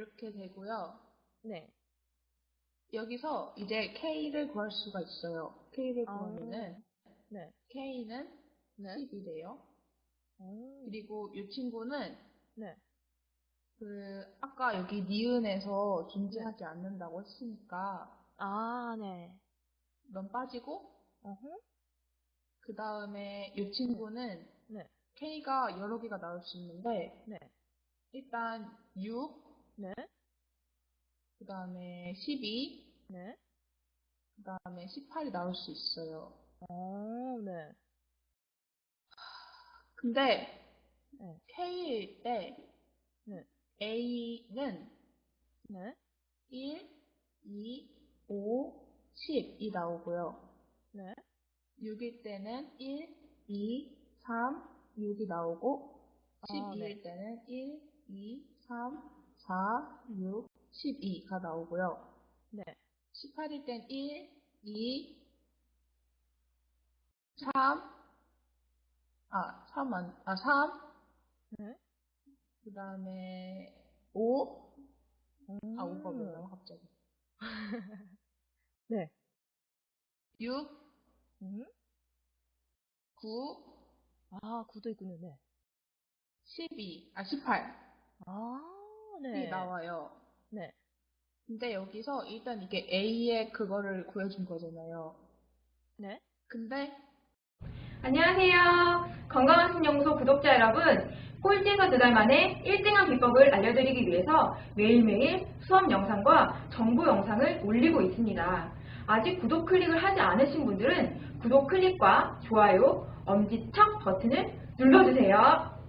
이렇게 되고요. 네. 여기서 이제 K를 구할 수가 있어요. K를 아. 구하면은 네. K는 네. 10이래요. 오. 그리고 이 친구는 네. 그 아까 여기 니은에서 존재하지 않는다고 했으니까 아, 네. 넌 빠지고 어허. 그 다음에 이 친구는 네. K가 여러 개가 나올 수 있는데 네. 일단 6, 네. 그 다음에 12, 네. 그 다음에 18이 나올 수 있어요. 어, 네. 근데 네. K일 때 네. A는 네. 1, 2, 5, 10이 나오고요. 네. 6일 때는 1, 2, 3, 6이 나오고 아, 12일 네. 때는 1, 2, 3, 4, 6, 12가 나오고요. 네. 18일 땐 1, 2, 3, 아, 3, 안, 아, 3, 네. 그 다음에 5, 음. 아, 5가 왜 나와, 갑자기. 네. 6, 음. 9, 아, 구도 있군요. 네. 12, 아, 18이 아, 네. 나와요. 네. 근데 여기서 일단 이게 A의 그거를 구해준 거잖아요. 네. 근데 안녕하세요. 건강한 신영소 구독자 여러분. 꼴찌에서 두 달 만에 1등한 비법을 알려드리기 위해서 매일매일 수업 영상과 정보 영상을 올리고 있습니다. 아직 구독 클릭을 하지 않으신 분들은 구독 클릭과 좋아요, 엄지척 버튼을 눌러주세요.